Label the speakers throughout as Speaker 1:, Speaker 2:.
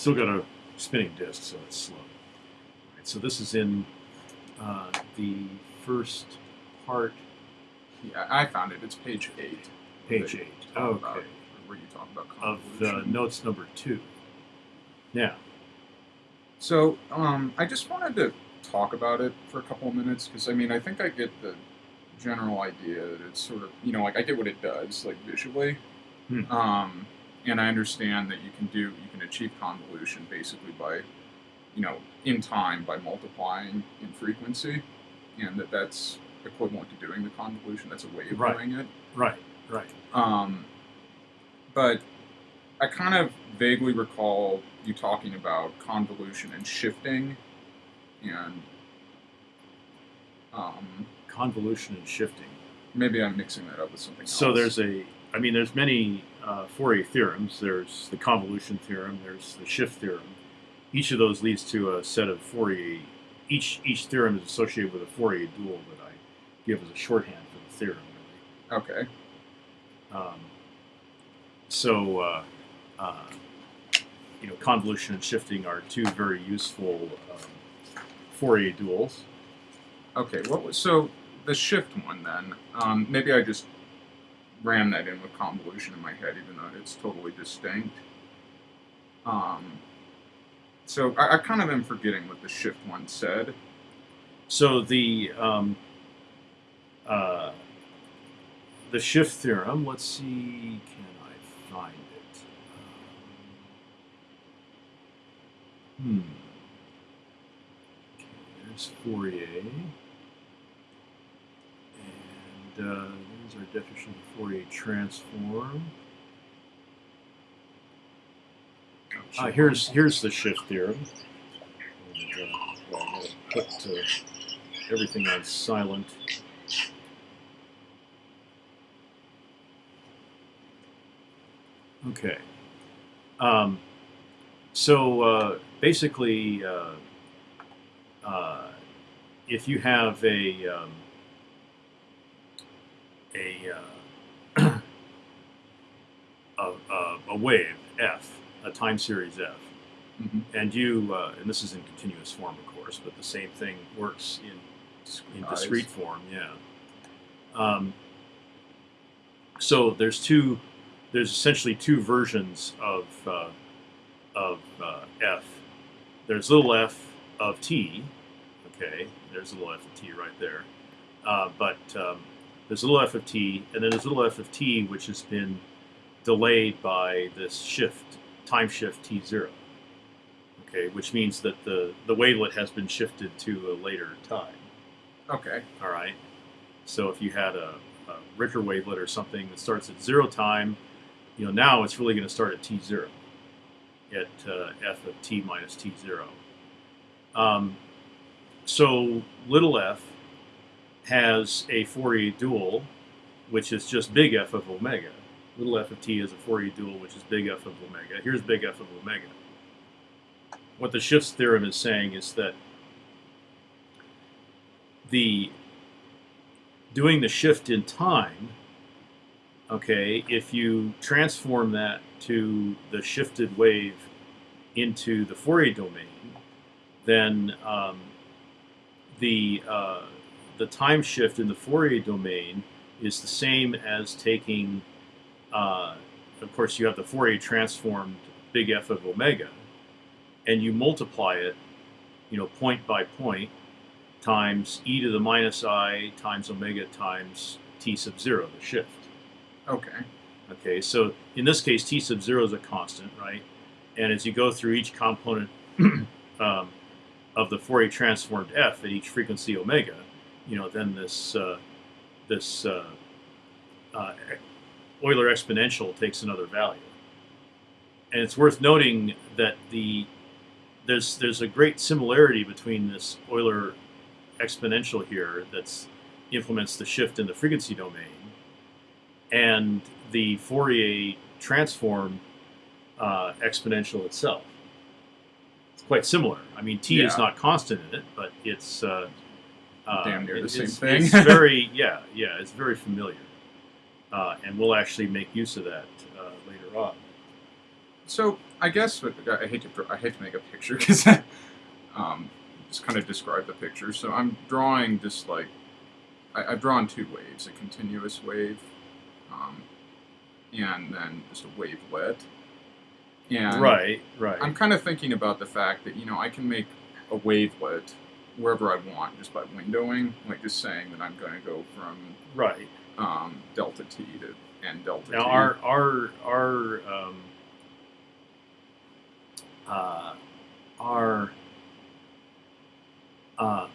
Speaker 1: Still got a spinning disk, so it's slow. Right, so this is in uh, the first part,
Speaker 2: Yeah, I found it. It's page eight.
Speaker 1: page eight.
Speaker 2: about-
Speaker 1: Okay.
Speaker 2: where you talk about
Speaker 1: Of the notes number two. Yeah.
Speaker 2: So, um, I just wanted to talk about it for a couple of minutes because I mean, I think I get the general idea that it's sort of, you know, like I get what it does, like visually.
Speaker 1: Hmm.
Speaker 2: Um, and I understand that you can do, you can achieve convolution basically by, you know, in time by multiplying in frequency, and that that's equivalent to doing the convolution. That's a way of
Speaker 1: Right.
Speaker 2: doing it.
Speaker 1: Right. Right.
Speaker 2: Um, but I kind of vaguely recall you talking about convolution and shifting, and um,
Speaker 1: Convolution and shifting.
Speaker 2: maybe I'm mixing that up with something else.
Speaker 1: So there's a, I mean, there's many uh, Fourier theorems. There's the convolution theorem. There's the shift theorem. Each of those leads to a set of Fourier. Each each theorem is associated with a Fourier dual that I give as a shorthand for the theorem.
Speaker 2: okay.
Speaker 1: Really. Um, so, uh, uh, you know, convolution and shifting are two very useful um, Fourier duals.
Speaker 2: Okay, what was so the shift one then? Um, maybe I just ran that in with convolution in my head, even though it's totally distinct. Um, so I, I kind of am forgetting what the shift one said.
Speaker 1: So the um, uh, the shift theorem. Let's see. Can I find it? Um, hmm. Okay, there's Fourier, and uh, there's our definition of Fourier transform. Uh, here's here's the shift theorem. And, uh, well, I'm put uh, everything on silent. Okay. Um, so uh, basically, uh, uh, if you have a um, a, uh, a a a wave f, a time series f,
Speaker 2: Mhm.
Speaker 1: and you uh, and this is in continuous form, of course, but the same thing works in in
Speaker 2: Eyes.
Speaker 1: discrete form. Yeah. Um, so there's two. There's essentially two versions of uh, of uh, f. There's little f of t. Okay, there's a little f of t right there. Uh, but um, there's a little f of t, and then there's a little f of t, which has been delayed by this shift, time shift t zero. Okay, which means that the the wavelet has been shifted to a later time.
Speaker 2: Okay.
Speaker 1: All right. So if you had a, a Ricker wavelet or something that starts at zero time, you know now it's really going to start at t zero, at uh, f of t minus t zero. Um, so little f has a Fourier dual, which is just big F of omega. Little f of t is a Fourier dual, which is big F of omega. Here's big F of omega. What the shifts theorem is saying is that the doing the shift in time, okay, if you transform that to the shifted wave into the Fourier domain, then um, the uh, the time shift in the Fourier domain is the same as taking, uh, of course, you have the Fourier transformed big F of omega, and you multiply it, you know, point by point times e to the minus i times omega times t sub zero, the shift.
Speaker 2: Okay.
Speaker 1: Okay, so in this case, t sub zero is a constant, right? And as you go through each component um, of the Fourier transformed f at each frequency omega, you know, then this uh, this uh, uh, Euler exponential takes another value. And it's worth noting that the there's there's a great similarity between this Euler exponential here that's implements the shift in the frequency domain and the Fourier transform uh, exponential itself. It's quite similar. I mean, t is not constant in it, but it's uh, uh,
Speaker 2: Damn near the same thing.
Speaker 1: It's very yeah yeah it's very familiar, uh, and we'll actually make use of that uh, later on.
Speaker 2: So I guess I hate to I hate to make a picture because um, just kind of describe the picture. So I'm drawing just like I, I've drawn two waves: a continuous wave, um, and then just a wavelet. And
Speaker 1: right, right.
Speaker 2: I'm kind of thinking about the fact that you know I can make a wavelet wherever I want just by windowing, like just saying that I'm going to go from
Speaker 1: right.
Speaker 2: um, delta t to n delta
Speaker 1: Now
Speaker 2: t.
Speaker 1: our our our um, uh, our uh,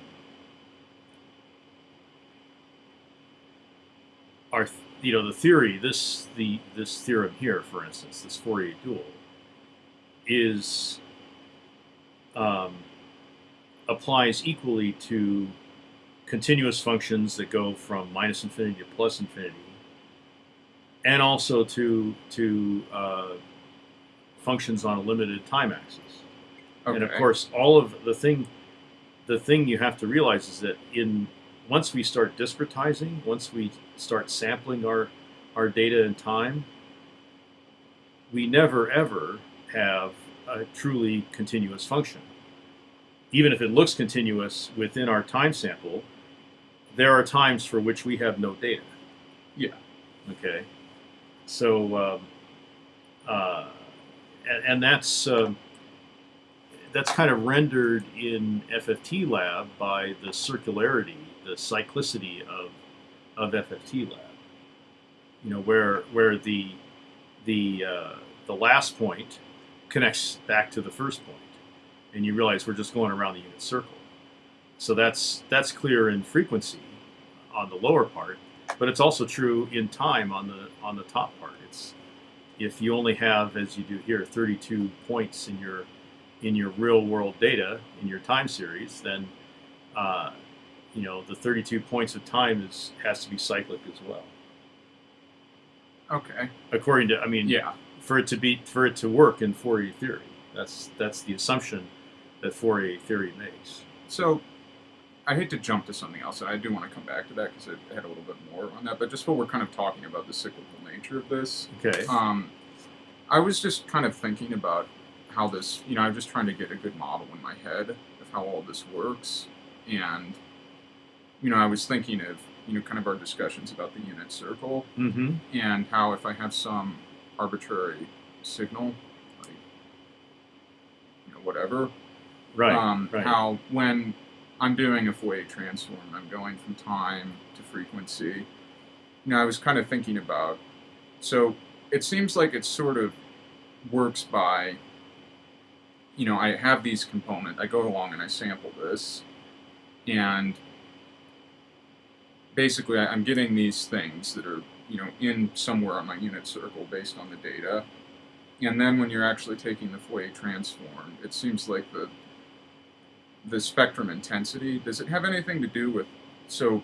Speaker 1: our you know the theory this the this theorem here for instance this Fourier dual is um, applies equally to continuous functions that go from minus infinity to plus infinity and also to to uh, functions on a limited time axis.
Speaker 2: okay.
Speaker 1: And of course, all of the thing, the thing you have to realize is that in once we start discretizing, once we start sampling our our data in time, we never ever have a truly continuous function. Even if it looks continuous within our time sample, there are times for which we have no data.
Speaker 2: Yeah.
Speaker 1: Okay. So, um, uh, and, and that's um, that's kind of rendered in FFT lab by the circularity, the cyclicity of of FFT lab. You know, where where the the uh, the last point connects back to the first point, and you realize we're just going around the unit circle. So that's that's clear in frequency on the lower part, but it's also true in time on the on the top part. It's if you only have, as you do here, 32 points in your in your real world data in your time series, then uh, you know the 32 points of time is has to be cyclic as well.
Speaker 2: okay.
Speaker 1: According to, I mean,
Speaker 2: Yeah.
Speaker 1: for it to be for it to work in Fourier theory, that's that's the assumption that Fourier theory makes.
Speaker 2: So, I hate to jump to something else, and I do want to come back to that because I had a little bit more on that. But just what we're kind of talking about the cyclical nature of this,
Speaker 1: Okay.
Speaker 2: um, I was just kind of thinking about how this, you know, I'm just trying to get a good model in my head of how all this works, and you know, I was thinking of you know, kind of our discussions about the unit circle
Speaker 1: Mm-hmm.
Speaker 2: and how if I have some arbitrary signal, like you know, whatever,
Speaker 1: Right.
Speaker 2: um,
Speaker 1: right.
Speaker 2: how when I'm doing a Fourier transform, I'm going from time to frequency. You know, I was kind of thinking about, so it seems like it sort of works by, you know, I have these components, I go along and I sample this, and basically I'm getting these things that are, you know, in somewhere on my unit circle based on the data. And then when you're actually taking the Fourier transform, it seems like the the spectrum intensity does it have anything to do with so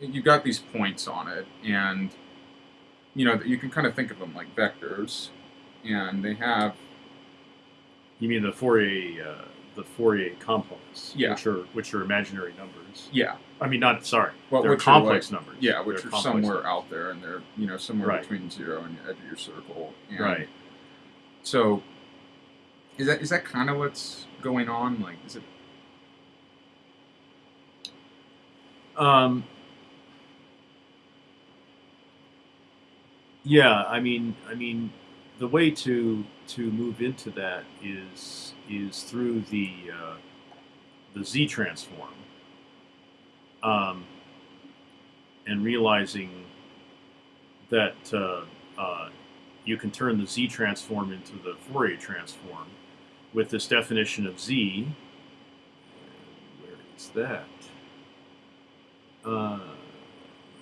Speaker 2: you've got these points on it and you know you can kind of think of them like vectors and they have
Speaker 1: You mean the Fourier uh, the Fourier components,
Speaker 2: Yeah.
Speaker 1: which are which are imaginary numbers.
Speaker 2: yeah
Speaker 1: I mean, not sorry,
Speaker 2: Well,
Speaker 1: they're complex numbers.
Speaker 2: yeah which
Speaker 1: They're
Speaker 2: are somewhere
Speaker 1: numbers.
Speaker 2: out there and they're you know somewhere
Speaker 1: Right.
Speaker 2: between zero and the edge of your circle and
Speaker 1: Right.
Speaker 2: so is that is that kind of what's going on? Like is it
Speaker 1: Um, yeah, I mean, I mean, the way to to move into that is is through the uh, the Z transform, um, and realizing that uh, uh, you can turn the Z transform into the Fourier transform with this definition of Z. Where is that? Uh,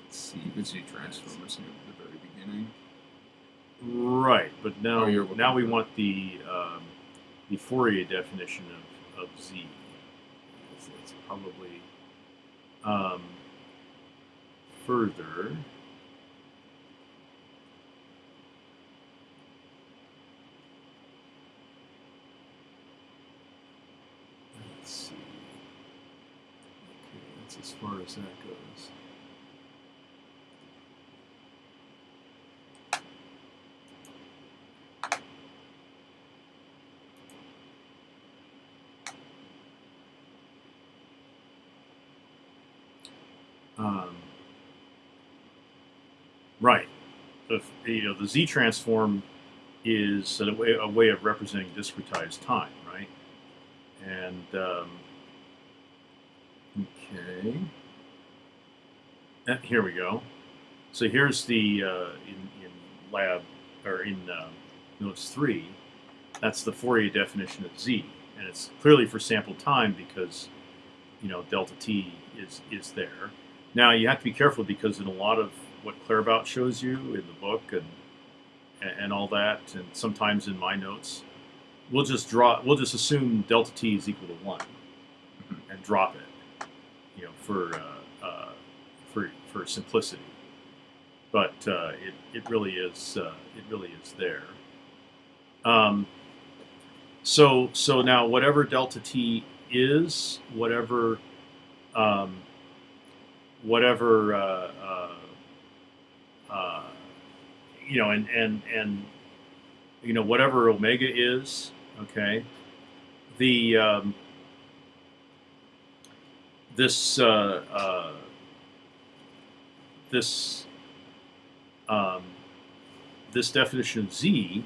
Speaker 1: let's see.
Speaker 2: the z transform is at the very beginning
Speaker 1: Right, but now
Speaker 2: Oh, you're
Speaker 1: now we want the um, the Fourier definition of, of Z. It's, it's probably um, further. as far as that goes. Um, right. The, you know, the Z transform is a way, a way of representing discretized time, right? And um, okay, Uh, here we go. So here's the uh, in, in lab or in uh, notes three. That's the Fourier definition of Z, and it's clearly for sample time because you know delta t is is there. Now you have to be careful because in a lot of what Claerbout shows you in the book and and all that, and sometimes in my notes, we'll just draw. We'll just assume delta t is equal to one, and drop it. You know, for uh, uh, for for simplicity. But uh, it it really is uh, it really is there. Um, so so now whatever delta t is, whatever um, whatever uh, uh, you know, and and and you know whatever omega is, okay. The um, this uh, uh, this um, this definition of z,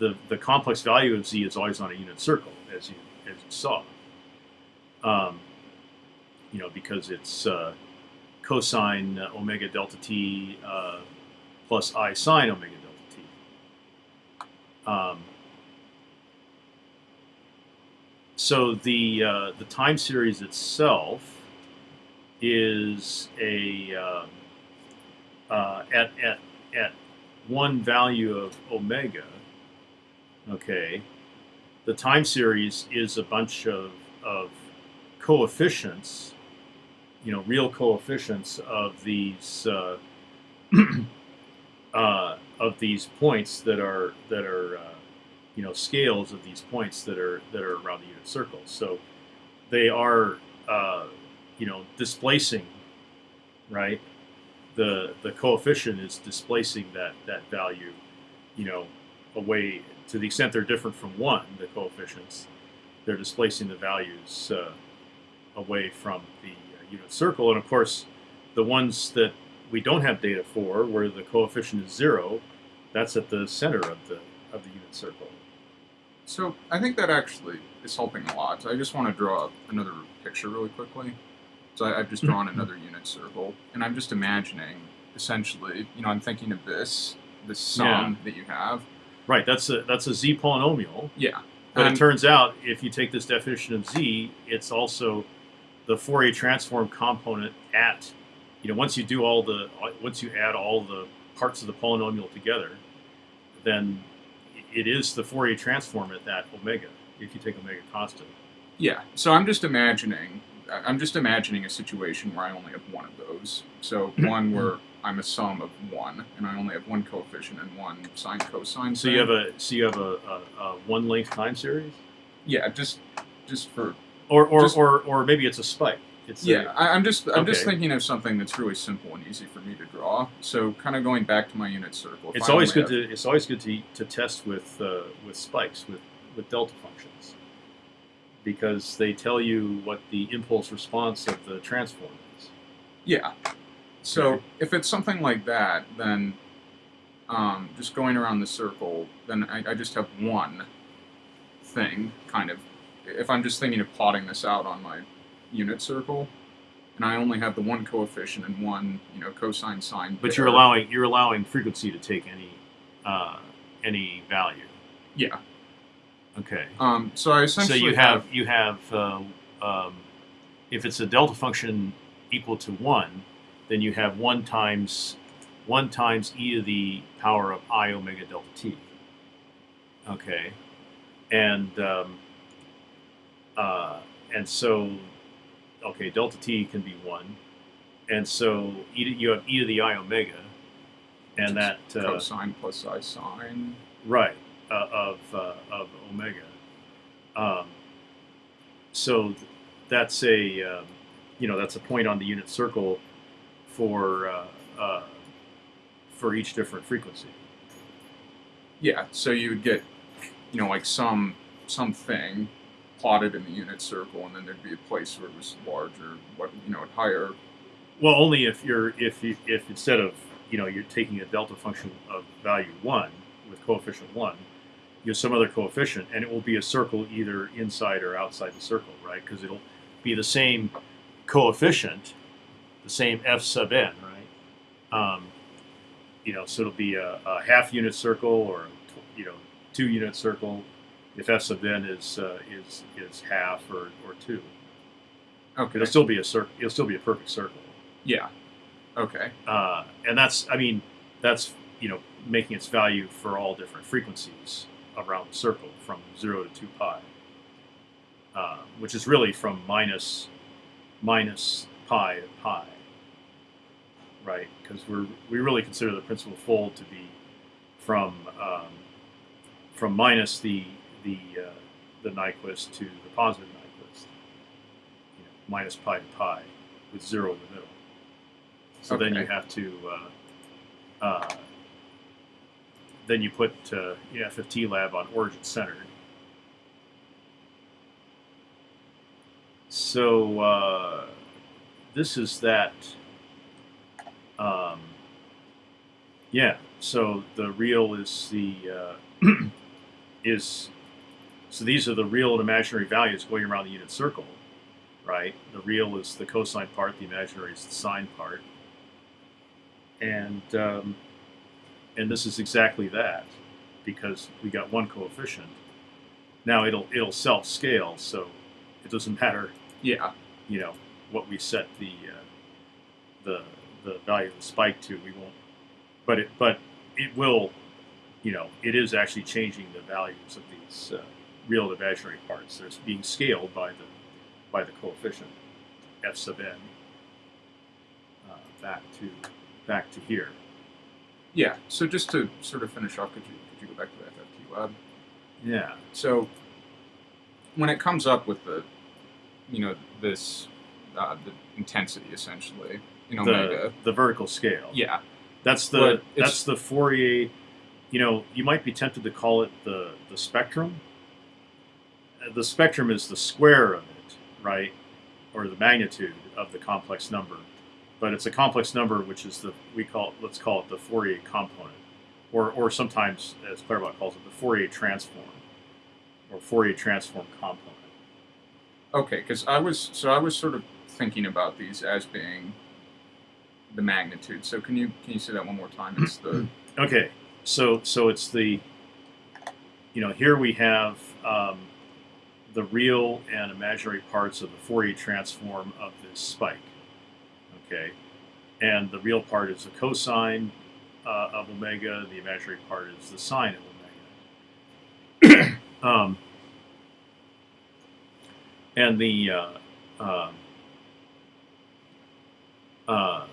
Speaker 1: the the complex value of z is always on a unit circle, as you as you saw. Um, you know, because it's uh, cosine omega delta t uh, plus i sine omega delta t. Um, so the uh, the time series itself is a uh, uh, at at at one value of omega. Okay, the time series is a bunch of of coefficients, you know, real coefficients of these uh, uh, of these points that are that are uh, you know scales of these points that are that are around the unit circle. So they are uh, you know displacing, right? The the coefficient is displacing that that value, you know, away to the extent they're different from one. The coefficients, they're displacing the values uh, away from the uh, unit circle, and of course, the ones that we don't have data for, where the coefficient is zero, that's at the center of the of the unit circle.
Speaker 2: So I think that actually is helping a lot. I just want to draw another picture really quickly. So I, I've just mm-hmm. drawn another unit circle, and I'm just imagining, essentially, you know, I'm thinking of this, this sum that you have.
Speaker 1: Right. That's a that's a z polynomial.
Speaker 2: Yeah.
Speaker 1: But
Speaker 2: And-
Speaker 1: it um, turns out, if you take this definition of z, it's also the Fourier transform component at, you know, once you do all the, once you add all the parts of the polynomial together, then it is the Fourier transform at that omega. If you take omega constant.
Speaker 2: Yeah. So I'm just imagining. I'm just imagining a situation where I only have one of those. So mm-hmm. one where I'm a sum of one, and I only have one coefficient and one sine cosine.
Speaker 1: So you have a so you have a, a, a one length time series,
Speaker 2: yeah, just just for
Speaker 1: or or,
Speaker 2: Just-
Speaker 1: or, or maybe it's a spike. It's
Speaker 2: Yeah, I, I'm just I'm just
Speaker 1: Okay.
Speaker 2: thinking of something that's really simple and easy for me to draw. So kind of going back to my unit circle. if
Speaker 1: It's
Speaker 2: I
Speaker 1: always
Speaker 2: only
Speaker 1: good to it's always good to, to test with uh, with spikes with, with delta functions because they tell you what the impulse response of the transform is.
Speaker 2: yeah. So
Speaker 1: Okay.
Speaker 2: if it's something like that, then um, just going around the circle, then I, I just have one thing kind of. If I'm just thinking of plotting this out on my unit circle, and I only have the one coefficient and one you know cosine sine.
Speaker 1: But you're allowing you're allowing frequency to take any uh, any value.
Speaker 2: Yeah.
Speaker 1: Okay.
Speaker 2: Um, so I essentially So
Speaker 1: you have you have uh, um, if it's a delta function equal to one, then you have one times one times e to the power of i omega delta t. Okay, and um, uh, and so okay, delta t can be one, and so e to, you have e to the i omega, and that uh,
Speaker 2: cosine plus i sine.
Speaker 1: right uh, of uh, of omega. Um, so th- that's a um, you know that's a point on the unit circle for uh, uh, for each different frequency.
Speaker 2: Yeah, so you would get, you know, like some something plotted in the unit circle, and then there'd be a place where it was larger, what you know, higher
Speaker 1: Well, only if you're if you if instead of you know you're taking a delta function of value one with coefficient one, you have some other coefficient, and it will be a circle either inside or outside the circle, right? Because it'll be the same coefficient, the same f sub n, right? Um, you know, so it'll be a, a half unit circle or you know two unit circle if f sub n is uh, is is half or, or two.
Speaker 2: Okay.
Speaker 1: It'll still be a circle. It'll still be a perfect circle.
Speaker 2: Yeah. Okay.
Speaker 1: uh, and that's I mean that's you know making its value for all different frequencies around the circle from zero to two pi, uh, which is really from minus minus pi to pi, right? Because we're we really consider the principal fold to be from um, from minus the the uh, the Nyquist to the positive Nyquist, you know, minus pi to pi, with zero in the middle. So then you have to, uh, uh, then you put uh, FFT lab on origin centered. So uh, this is that. Um, yeah. So the real is the uh, is so these are the real and imaginary values going around the unit circle, right? The real is the cosine part, the imaginary is the sine part and um, and this is exactly that because we got one coefficient. Now it'll it'll self scale, so it doesn't matter,
Speaker 2: Yeah.
Speaker 1: you know, what we set the uh, the the value of the spike to. We won't, but it but it will, you know, it is actually changing the values of these uh, real and imaginary parts. They're being scaled by the by the coefficient f sub n uh, back to back to here.
Speaker 2: Yeah. So just to sort of finish off, could you could you go back to the FFT lab?
Speaker 1: Yeah.
Speaker 2: So when it comes up with the, you know, this uh, the intensity essentially in
Speaker 1: the,
Speaker 2: omega.
Speaker 1: the vertical scale.
Speaker 2: Yeah.
Speaker 1: That's the that's the Fourier. You know, you might be tempted to call it the the spectrum. The spectrum is the square of it, right, or the magnitude of the complex number. But it's a complex number, which is the we call let's call it the Fourier component, or or sometimes as Claerbout calls it the Fourier transform, or Fourier transform component.
Speaker 2: Okay, because I was so I was sort of thinking about these as being the magnitude. So can you can you say that one more time? It's the
Speaker 1: Okay, so so it's the, you know, here we have um, the real and imaginary parts of the Fourier transform of this spike. Okay, and the real part is the cosine uh, of omega. The imaginary part is the sine of omega. um, and the uh, um, uh,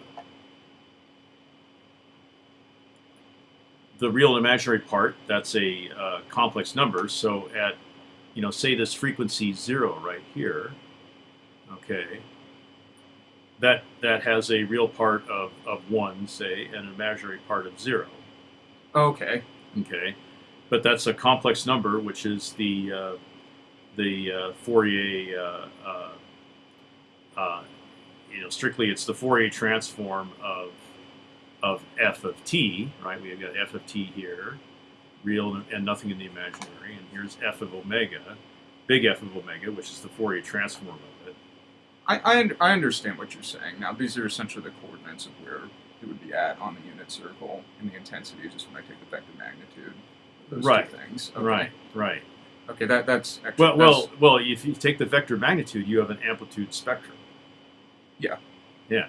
Speaker 1: the real and imaginary part that's a uh, complex number so at you know say this frequency zero right here okay? That that has a real part of, of one say and an imaginary part of zero.
Speaker 2: Okay.
Speaker 1: okay? But that's a complex number which is the uh, the uh, Fourier uh, uh, uh, you know strictly it's the Fourier transform of of f of t right? We've got f of t here real and nothing in the imaginary and here's f of omega big f of omega which is the Fourier transform of it
Speaker 2: I I, I understand what you're saying. Now these are essentially the coordinates of where it would be at on the unit circle, and the intensity is just when I take the vector magnitude. Those
Speaker 1: Right.
Speaker 2: Two things. Okay.
Speaker 1: right right
Speaker 2: Okay. That that's actually,
Speaker 1: well well well if you take the vector magnitude you have an amplitude spectrum Yeah. Yeah.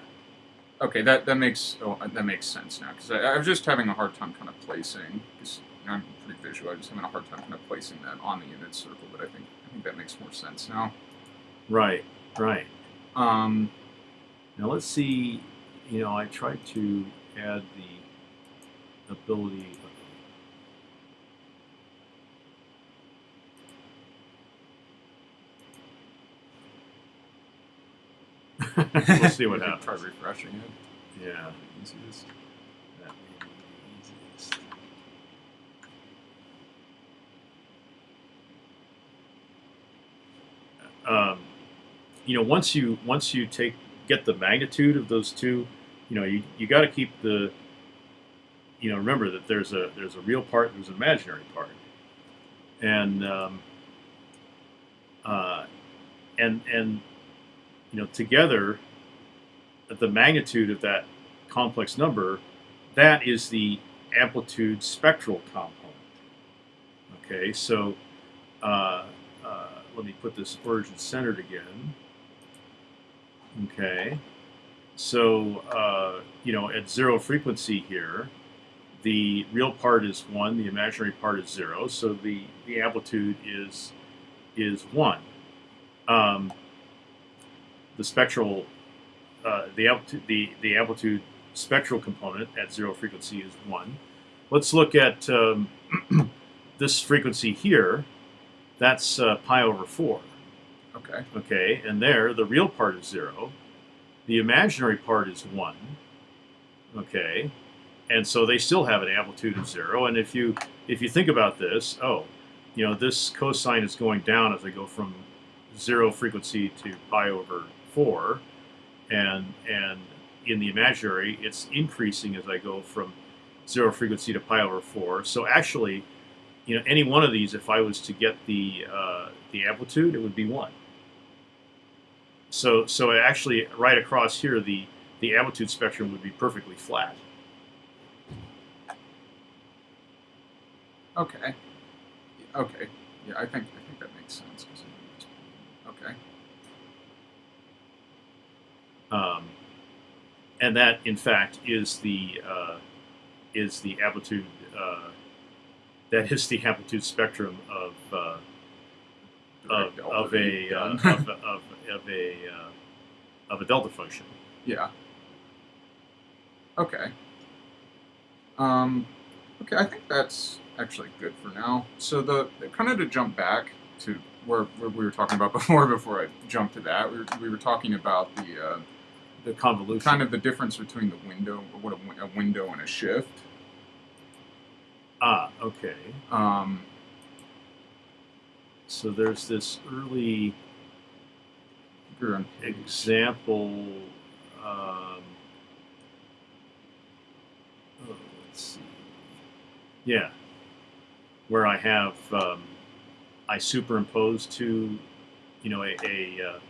Speaker 2: Okay, that that makes oh, that makes sense now because I, I was just having a hard time kind of placing. Because I'm pretty visual, I'm just having a hard time kind of placing that on the unit circle. But I think I think that makes more sense now.
Speaker 1: right right
Speaker 2: Um,
Speaker 1: Now let's see, you know, I tried to add the ability of... we'll see what happens.
Speaker 2: Try refreshing it.
Speaker 1: Yeah,
Speaker 2: Easiest.
Speaker 1: that may be the easiest. Um, you know, once you once you take get the magnitude of those two, you know, you, you got to keep the, you know, remember that there's a there's a real part, there's an imaginary part, and um, uh, and and you know together, the magnitude of that complex number, that is the amplitude spectral component. Okay, so uh, uh, let me put this origin centered again. Okay, so uh, you know at zero frequency here, the real part is one, the imaginary part is zero, so the the amplitude is is one. Um, the spectral, uh, the amplitude, the the amplitude spectral component at zero frequency is one. Let's look at um, this frequency here. That's uh, pi over four.
Speaker 2: Okay.
Speaker 1: Okay, and there the real part is zero, the imaginary part is one. Okay, and so they still have an amplitude of zero. And if you if you think about this, oh, you know this cosine is going down as I go from zero frequency to pi over four, and and in the imaginary it's increasing as I go from zero frequency to pi over four. So actually, you know, any one of these, if I was to get the uh, the amplitude, it would be one. So so actually, right across here, the the amplitude spectrum would be perfectly flat.
Speaker 2: Okay. Okay. Yeah, I think I think that makes sense. Okay.
Speaker 1: Um, and that, in fact, is the uh, is the amplitude. Uh, that is the amplitude spectrum of uh, of, of a uh, of, of, of a uh, of a delta function.
Speaker 2: yeah. Okay. Um. Okay, I think that's actually good for now. So the kind of to jump back to where, where we were talking about before, before I jumped to that, we were, we were talking about the uh,
Speaker 1: The convolution.
Speaker 2: kind of the difference between the window, what a, a window and a shift.
Speaker 1: Ah, okay.
Speaker 2: Um,
Speaker 1: So there's this early example. Um, oh, let's see. Yeah, where I have um, I superimpose two, you know, a a,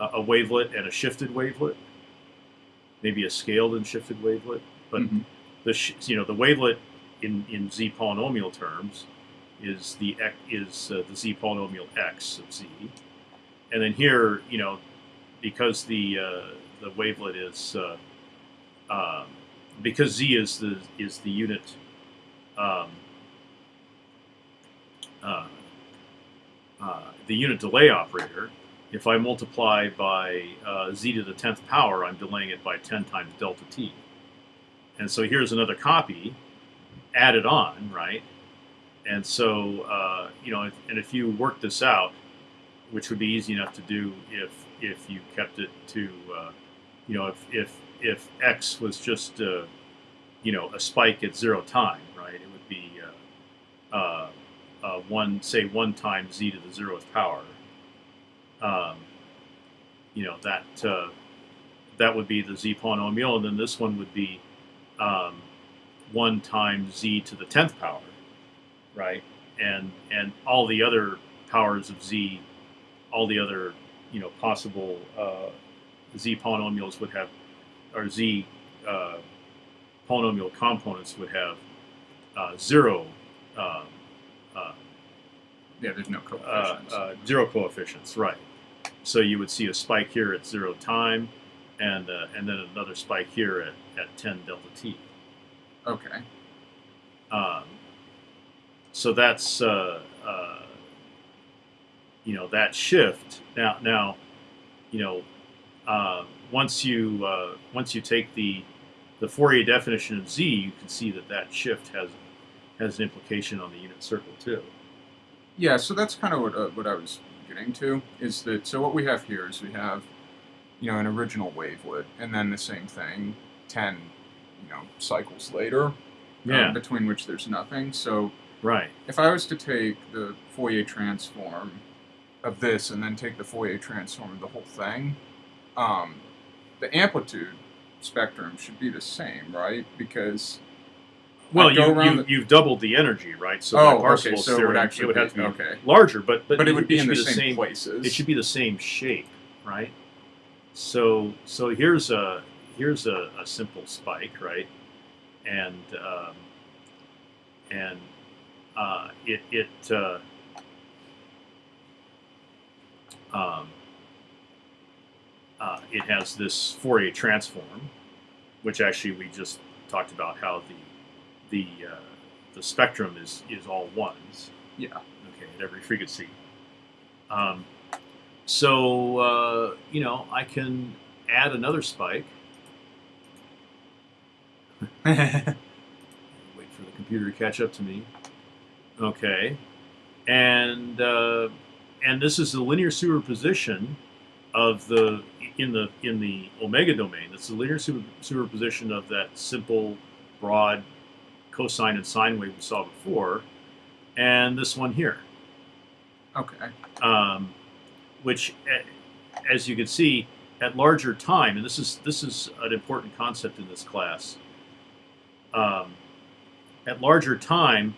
Speaker 1: uh, a wavelet and a shifted wavelet, maybe a scaled and shifted wavelet, but
Speaker 2: Mhm.
Speaker 1: the sh- you know the wavelet in in z polynomial terms is the is uh, the z polynomial x of z, and then here you know because the uh, the wavelet is uh, um, because z is the is the unit um, uh, uh, the unit delay operator. If I multiply by z to the tenth power, I'm delaying it by ten times delta t. And so here's another copy added on, right? And so uh, you know, if, and if you work this out, which would be easy enough to do if if you kept it to, uh, you know, if if if x was just uh, you know a spike at zero time, right? It would be uh, uh, uh, one say one times z to the zeroth power. Um, you know that uh, that would be the z polynomial, and then this one would be um, one times z to the tenth power, right? And and all the other powers of z, all the other you know possible uh, z polynomials would have, or z uh, polynomial components would have uh, zero. Um, uh,
Speaker 2: yeah, there's no
Speaker 1: uh,
Speaker 2: coefficients.
Speaker 1: uh, zero coefficients, right? So you would see a spike here at zero time, and uh, and then another spike here at, at ten delta t.
Speaker 2: okay.
Speaker 1: Um, so that's uh, uh, you know that shift now. Now, you know, uh, once you uh, once you take the the Fourier definition of z, you can see that that shift has has an implication on the unit circle too.
Speaker 2: Yeah, so that's kind of what uh, what I was getting to is that so what we have here is we have you know an original wavelet and then the same thing ten you know cycles later um, between which there's nothing. So
Speaker 1: Right.
Speaker 2: if I was to take the Fourier transform of this and then take the Fourier transform of the whole thing, um, the amplitude spectrum should be the same, right? Because
Speaker 1: Well, you, you,
Speaker 2: the...
Speaker 1: you've doubled the energy, right? So
Speaker 2: Oh,
Speaker 1: by
Speaker 2: okay, so it would
Speaker 1: theorem,
Speaker 2: actually
Speaker 1: would have to
Speaker 2: be-
Speaker 1: be
Speaker 2: okay.
Speaker 1: larger, but but,
Speaker 2: but, it would be in the
Speaker 1: be
Speaker 2: same,
Speaker 1: same
Speaker 2: places.
Speaker 1: it should be the same shape, right? So so here's a here's a, a simple spike, right? And um, and uh, it it uh, um, uh, it has this Fourier transform, which actually we just talked about how the the uh, the spectrum is is all ones
Speaker 2: yeah.
Speaker 1: okay, at every frequency. Um, so, uh, you know, I can add another spike. Wait for the computer to catch up to me. Okay. And, uh, and this is the linear superposition of the in the in the omega domain. It's the linear super, superposition of that simple, broad cosine and sine wave we saw before, and this one here,
Speaker 2: okay.
Speaker 1: um, which, as you can see, at larger time, and this is this is an important concept in this class. Um, at larger time,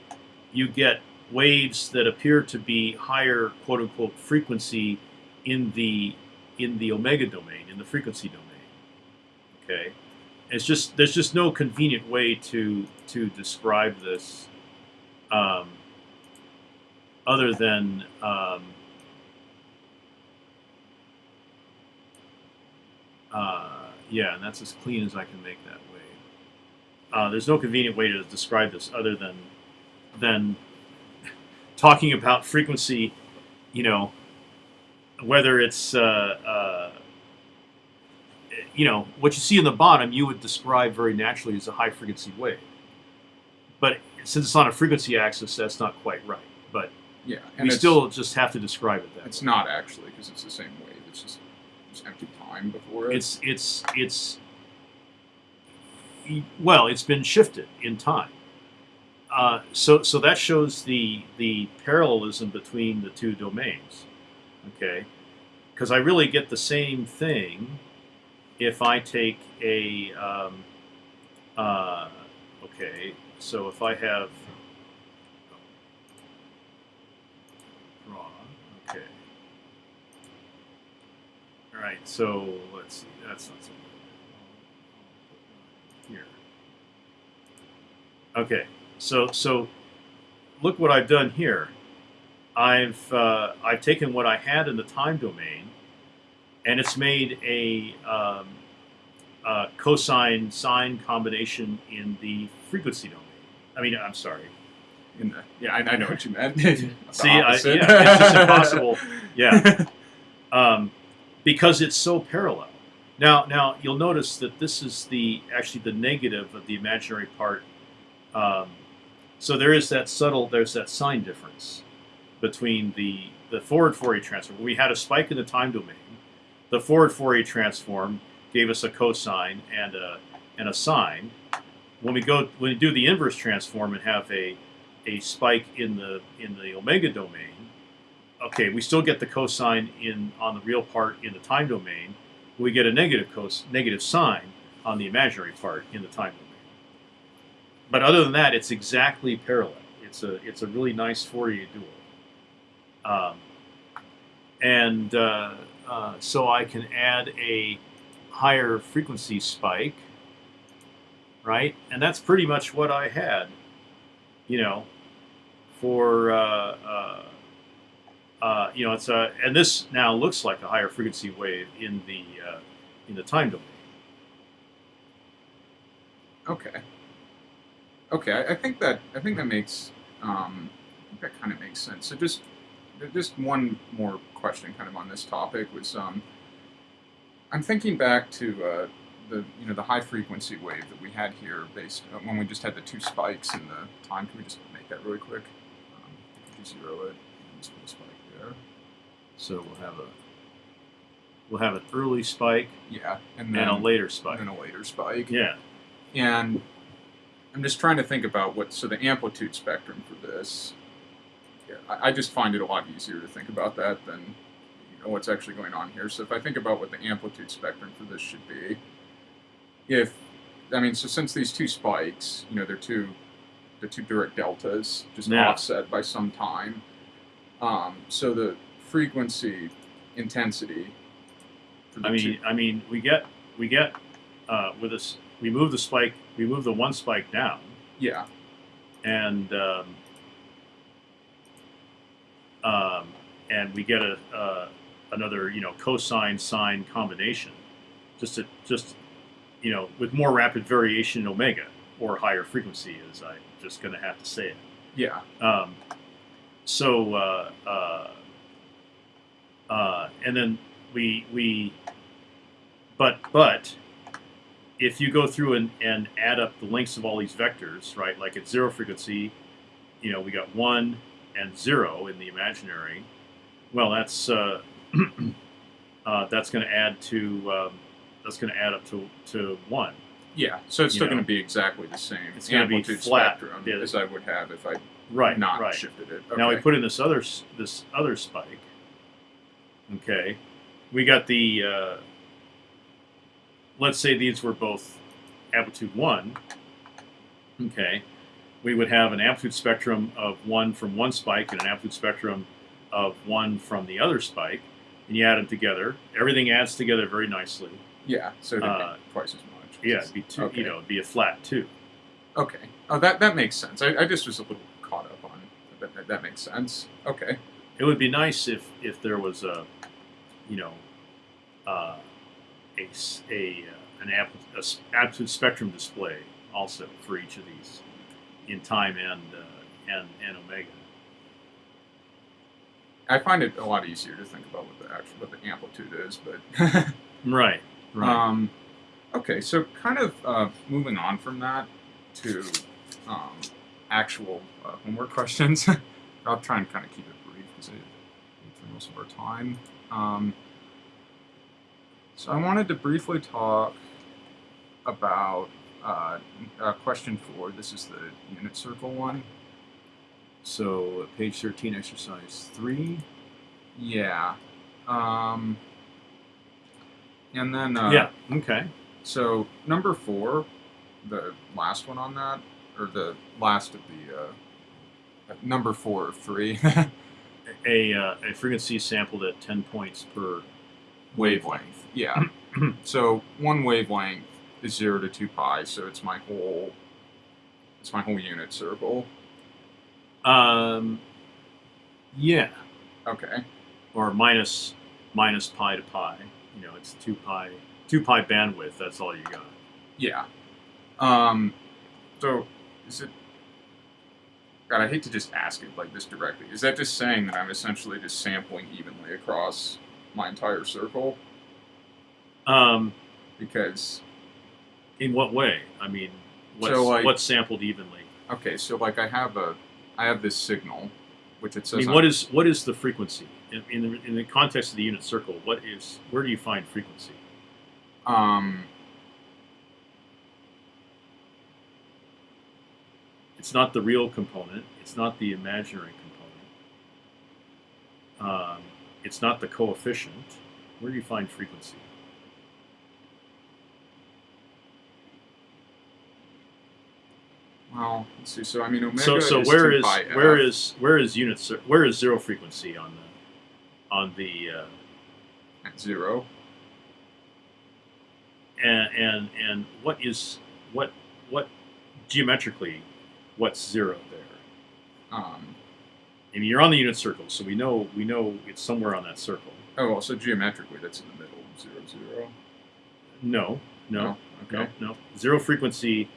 Speaker 1: you get waves that appear to be higher quote unquote frequency in the in the omega domain, in the frequency domain. Okay, it's just there's just no convenient way to to describe this, um, other than um, uh, yeah, and that's as clean as I can make that. Uh, there's no convenient way to describe this other than than talking about frequency, you know, whether it's uh, uh, you know what you see in the bottom, you would describe very naturally as a high frequency wave. But since it's on a frequency axis, that's not quite right. But
Speaker 2: Yeah. And
Speaker 1: we still just have to describe it that
Speaker 2: it's
Speaker 1: way.
Speaker 2: not actually because it's the same wave. It's just it's empty time before it.
Speaker 1: It's it's it's well, it's been shifted in time. Uh, so so that shows the the parallelism between the two domains. Okay, because I really get the same thing if I take a um, uh, okay. So if I have draw okay. All right, so let's see. That's not so good. Here. Okay, so so look what I've done here. I've uh, I've taken what I had in the time domain, and it's made a um, uh, cosine sine combination in the frequency domain. I mean, I'm sorry.
Speaker 2: in the yeah, I, I know what you meant.
Speaker 1: See, I- yeah, it's just impossible. Yeah. um, because it's so parallel. Now, now you'll notice that this is the actually the negative of the imaginary part. Um, so there is that subtle, there's that sign difference between the the forward Fourier transform. We had a spike in the time domain. The forward Fourier transform gave us a cosine and a and a sine. When we go when we do the inverse transform and have a a spike in the in the omega domain, okay, we still get the cosine in on the real part in the time domain. We get a negative cos negative sign on the imaginary part in the time domain. But other than that, it's exactly parallel. It's a it's a really nice Fourier dual. Um, and uh, uh, so I can add a higher frequency spike, right? And that's pretty much what I had, you know, for uh, uh, you know, it's a and this now looks like a higher frequency wave in the uh, in the time domain.
Speaker 2: Okay. Okay, I, I think that I think that makes um, that kind of makes sense. So just just one more question, kind of on this topic was um, I'm thinking back to uh, the you know the high frequency wave that we had here, based uh, when we just had the two spikes in the time. Can we just make that really quick? Um, zero it? And spike there.
Speaker 1: So we'll have a we'll have an early spike
Speaker 2: Yeah, and
Speaker 1: and
Speaker 2: then
Speaker 1: a later spike.
Speaker 2: And a later spike.
Speaker 1: Yeah.
Speaker 2: And I'm just trying to think about what so the amplitude spectrum for this. Yeah, I, I just find it a lot easier to think about that than you know what's actually going on here. So if I think about what the amplitude spectrum for this should be, if I mean, so since these two spikes, you know, they're two, they're two Dirac deltas, just
Speaker 1: Yeah.
Speaker 2: offset by some time. Um, so the frequency intensity. For the
Speaker 1: I mean, I mean, we get we get uh, with this. We move the spike. We move the one spike down,
Speaker 2: yeah,
Speaker 1: and um, um, and we get a uh, another you know cosine sine combination, just to just you know with more rapid variation in omega or higher frequency, as I'm just going to have to say it.
Speaker 2: yeah,
Speaker 1: Um, so, uh, uh, uh, and then we we, but but if you go through and, and add up the lengths of all these vectors, right? Like at zero frequency, you know, we got one and zero in the imaginary. Well, that's uh, uh, that's going to add to um, that's going to add up to to one.
Speaker 2: yeah. So it's still going to be exactly the same
Speaker 1: It's gonna be
Speaker 2: amplitude
Speaker 1: flat,
Speaker 2: spectrum
Speaker 1: yeah.
Speaker 2: as I would have if I
Speaker 1: Right.
Speaker 2: not
Speaker 1: right.
Speaker 2: shifted it.
Speaker 1: Now we put in this other this other spike. Okay, we got the. Uh, let's say these were both amplitude one. Okay, we would have an amplitude spectrum of one from one spike and an amplitude spectrum of one from the other spike, and you add them together. Everything adds together very nicely.
Speaker 2: yeah, so it'd
Speaker 1: uh,
Speaker 2: twice as much.
Speaker 1: Yeah, it'd be two.
Speaker 2: Okay.
Speaker 1: You know, it'd be a flat two.
Speaker 2: Okay. Oh, that that makes sense. I, I just was a little caught up on that. That, makes sense. Okay.
Speaker 1: It would be nice if if there was a, you know, uh, a, uh, an ampli- a absolute spectrum display also for each of these, in time and uh, and and omega.
Speaker 2: I find it a lot easier to think about what the actual what the amplitude is, but
Speaker 1: Right. Right.
Speaker 2: um, okay. So kind of uh, moving on from that to um, actual uh, homework questions. I'll try and kind of keep it brief because I through most of our time. Um, so I wanted to briefly talk about uh, uh, question four. This is the unit circle one.
Speaker 1: so page thirteen, exercise three.
Speaker 2: Yeah. Um, and then uh,
Speaker 1: yeah. Okay.
Speaker 2: So number four, the last one on that, or the last of the uh, number four of three
Speaker 1: A uh, a frequency sampled at ten points per
Speaker 2: wavelength. Yeah. so one wavelength is zero to two pi, so it's my whole it's my whole unit circle.
Speaker 1: Um. Yeah.
Speaker 2: Okay.
Speaker 1: Or minus minus pi to pi. You know, it's two pi two pi bandwidth. That's all you got.
Speaker 2: Yeah. Um. So is it? God, I hate to just ask it like this directly. Is that just saying that I'm essentially just sampling evenly across my entire circle?
Speaker 1: Um.
Speaker 2: Because
Speaker 1: In what way? I mean, what's,
Speaker 2: So, like-
Speaker 1: what's sampled evenly?
Speaker 2: okay, so like I have a, I have this signal, which it says.
Speaker 1: I mean,
Speaker 2: on-
Speaker 1: what is what is the frequency in, in the in the context of the unit circle? What is where do you find frequency?
Speaker 2: Um.
Speaker 1: It's not the real component. It's not the imaginary component. Um, it's not the coefficient. Where do you find frequency?
Speaker 2: Well, let's see. So I mean, omega
Speaker 1: so so
Speaker 2: is
Speaker 1: where
Speaker 2: 2
Speaker 1: is
Speaker 2: pi
Speaker 1: where is where is unit where is zero frequency on the on the uh,
Speaker 2: at zero?
Speaker 1: and and and what is what what geometrically what's zero there?
Speaker 2: Um.
Speaker 1: Mean, you're on the unit circle, so we know we know it's somewhere on that circle.
Speaker 2: Oh well, so geometrically, that's in the middle zero zero.
Speaker 1: No, no,
Speaker 2: No? Okay.
Speaker 1: no, no. Zero frequency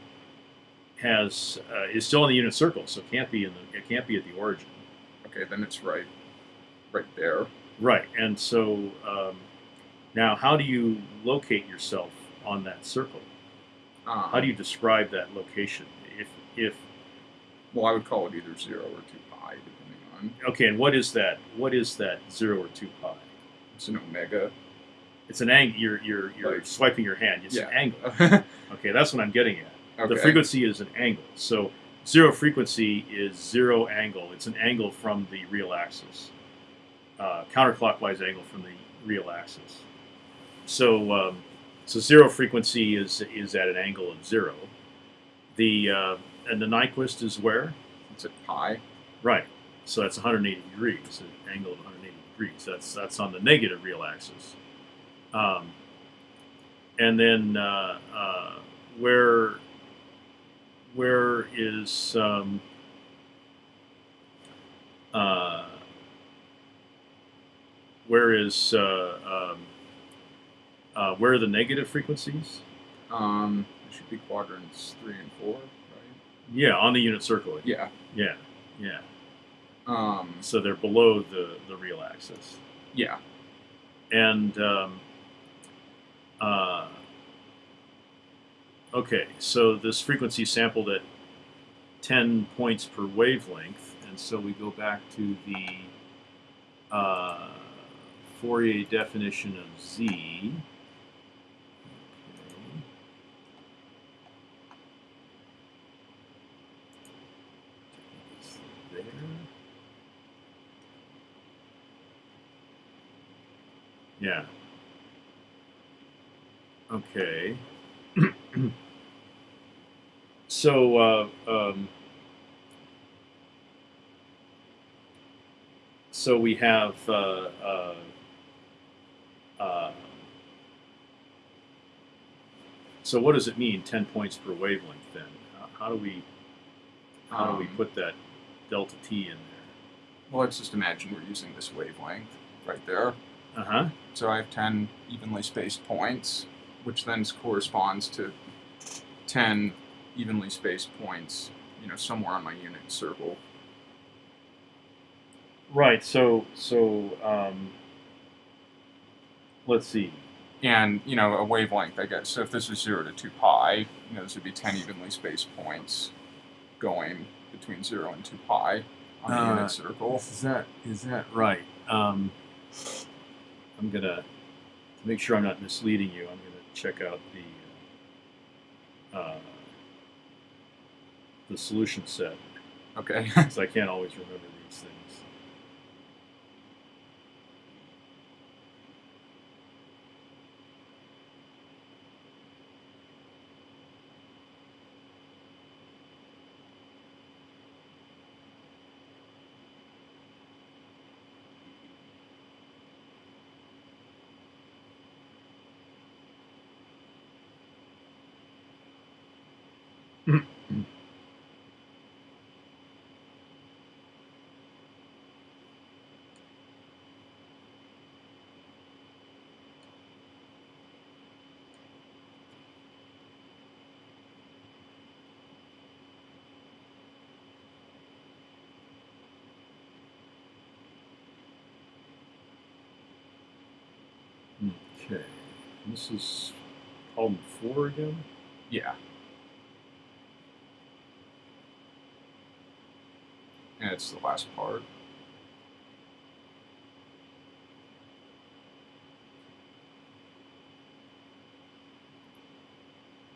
Speaker 1: has uh, is still in the unit circle, so it can't be in the it can't be at the origin.
Speaker 2: Okay, then it's right, right there.
Speaker 1: Right, and so um, now, how do you locate yourself on that circle?
Speaker 2: Um,
Speaker 1: How do you describe that location? If if
Speaker 2: Well, I would call it either zero or two pi, depending on.
Speaker 1: okay, and what is that? What is that zero or two pi?
Speaker 2: It's an omega.
Speaker 1: It's an angle. You're you're you're
Speaker 2: Like-
Speaker 1: swiping your hand. It's
Speaker 2: Yeah.
Speaker 1: an angle.
Speaker 2: okay.
Speaker 1: Okay, that's what I'm getting at. The frequency is an angle. So zero frequency is zero angle. It's an angle from the real axis, uh, counterclockwise angle from the real axis. So um, so zero frequency is is at an angle of zero. The uh, and the Nyquist is where?
Speaker 2: It's at pi.
Speaker 1: Right. So that's 180 degrees, an angle of 180 degrees. That's that's on the negative real axis. Um, and then uh, uh, where where is um, uh, where is uh, um, uh, where are the negative frequencies?
Speaker 2: Um, it should be quadrants three and four?
Speaker 1: Yeah, on the unit circle.
Speaker 2: Yeah.
Speaker 1: Yeah, yeah.
Speaker 2: Um,
Speaker 1: So they're below the the real axis.
Speaker 2: yeah.
Speaker 1: And um, uh, okay, so this frequency sampled at 10 points per wavelength, and so we go back to the uh, Fourier definition of Z. Okay. It's There. Yeah. Okay. so, uh, um, so we have, uh, uh, uh, so what does it mean, 10 points per wavelength then? How, how do we, how do we
Speaker 2: Um,
Speaker 1: put that delta T in there?
Speaker 2: Well, let's just imagine we're using this wavelength right there.
Speaker 1: Uh-huh.
Speaker 2: So I have 10 evenly spaced points, which then corresponds to 10 evenly spaced points, you know, somewhere on my unit circle.
Speaker 1: Right. So, so, um, let's see.
Speaker 2: And, you know, a wavelength, I guess. So if this is 0 to 2 pi, you know, this would be 10 evenly spaced points going between 0 and 2 pi on a
Speaker 1: Uh,
Speaker 2: unit circle.
Speaker 1: Is that is that right? Um, I'm gonna to make sure I'm not misleading you. I'm gonna check out the uh, the solution set
Speaker 2: Okay.
Speaker 1: because I can't always remember these things. Okay, this is problem four again.
Speaker 2: yeah. And it's the last part.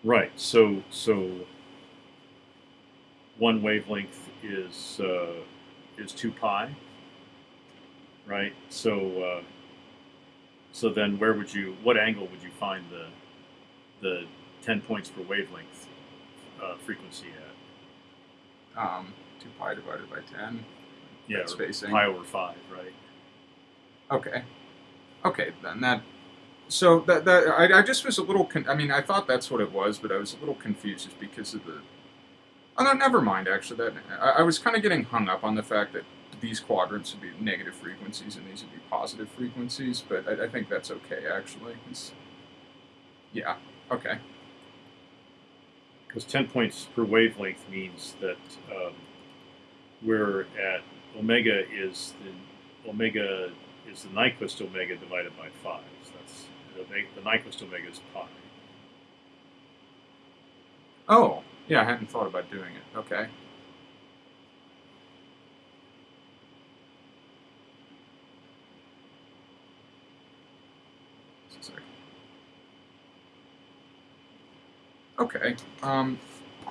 Speaker 1: Right. So so one wavelength is uh, is two pi. Right. So uh, so then where would you what angle would you find the the ten points per wavelength uh, frequency at?
Speaker 2: Um, 2 pi divided by 10.
Speaker 1: Yeah,
Speaker 2: spacing.
Speaker 1: pi over five. Right.
Speaker 2: Okay. Okay, then that. So that that I, I just was a little. Con- I mean, I thought that's what it was, but I was a little confused just because of the. Oh no, never mind. Actually, that I, I was kind of getting hung up on the fact that these quadrants would be negative frequencies and these would be positive frequencies, but I, I think that's okay actually. It's, yeah. Okay.
Speaker 1: Because 10 points per wavelength means that um, we're at omega is the omega is the Nyquist omega divided by 5. So that's the, the Nyquist omega is pi.
Speaker 2: Oh, yeah. I hadn't thought about doing it. Okay. Just a sec. Okay. Um,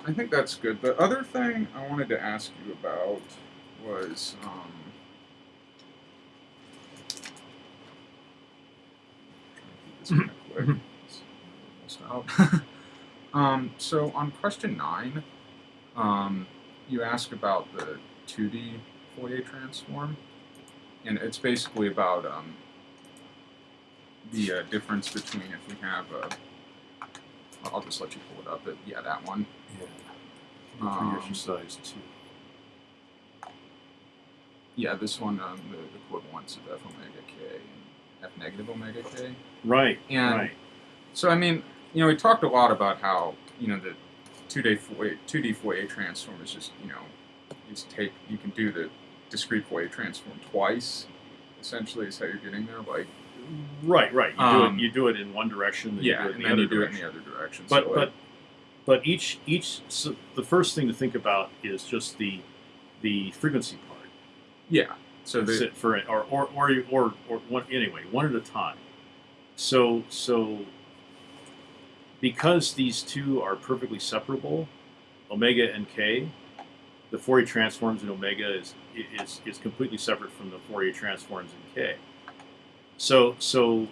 Speaker 2: I think that's good. The other thing I wanted to ask you about was um, um, so on question nine, um, you ask about the 2D Fourier transform, and it's basically about um, the uh, difference between if we have a. I'll just let you pull it up. But yeah, that one.
Speaker 1: Yeah.
Speaker 2: Um,
Speaker 1: exercise two.
Speaker 2: Yeah, this one, um, the equivalence of f omega k and f negative omega k.
Speaker 1: Right.
Speaker 2: And
Speaker 1: right.
Speaker 2: so, I mean, you know, we talked a lot about how you know the two D Fourier, two D Fourier transform is just you know, is take you can do the discrete Fourier transform twice. Essentially, is how you're getting there. Like,
Speaker 1: Right. Right. You do
Speaker 2: Um,
Speaker 1: it. You do it in one direction. Then
Speaker 2: yeah,
Speaker 1: you do it in
Speaker 2: and
Speaker 1: the
Speaker 2: then
Speaker 1: other
Speaker 2: you do
Speaker 1: direction.
Speaker 2: it in the other direction.
Speaker 1: but
Speaker 2: so,
Speaker 1: but but each each so the first thing to think about is just the the frequency part.
Speaker 2: yeah. So the
Speaker 1: for it, or or or or, or one anyway, one at a time. So so because these two are perfectly separable, omega and k, the Fourier transforms in omega is is is completely separate from the Fourier transforms in k. So so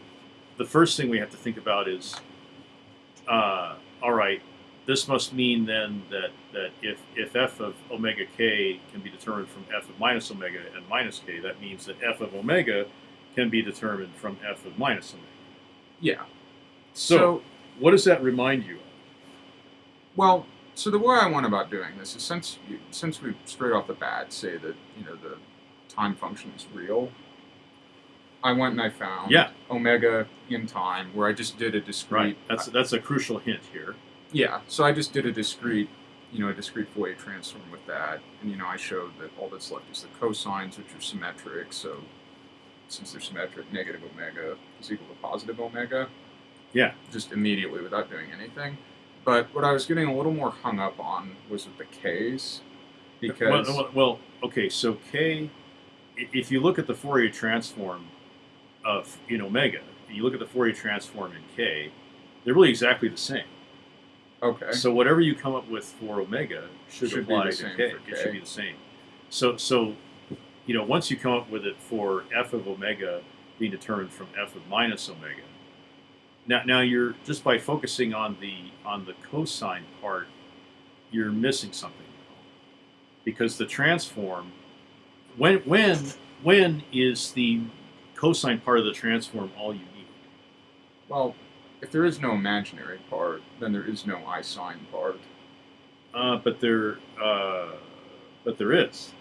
Speaker 1: the first thing we have to think about is, uh, all right, this must mean then that, that if, if f of omega k can be determined from f of minus omega and minus k, that means that f of omega can be determined from f of minus omega.
Speaker 2: yeah.
Speaker 1: So,
Speaker 2: so
Speaker 1: what does that remind you of?
Speaker 2: Well, so the way I went about doing this is since you, since we straight off the bat say that you know the time function is real, I went and I found
Speaker 1: Yeah.
Speaker 2: omega in time where I just did a discrete.
Speaker 1: Right. That's that's a crucial hint here.
Speaker 2: yeah. So I just did a discrete, you know, a discrete Fourier transform with that, and you know I showed that all that's left is the cosines, which are symmetric. So since they're symmetric, negative omega is equal to positive omega.
Speaker 1: Yeah.
Speaker 2: Just immediately without doing anything. But what I was getting a little more hung up on was with the K's, because
Speaker 1: well, well, well, okay. So k. if you look at the Fourier transform of in omega, and you look at the Fourier transform in k, they're really exactly the same.
Speaker 2: okay,
Speaker 1: So whatever you come up with for omega should,
Speaker 2: Should
Speaker 1: apply to k. It should be the same. So so you know once you come up with it for f of omega being determined from f of minus omega. Now now you're just by focusing on the on the cosine part, you're missing something. Because the transform when when when is the cosine part of the transform all you need?
Speaker 2: well, if there is no imaginary part, then there is no I sine part.
Speaker 1: Uh, but there, uh, but there is.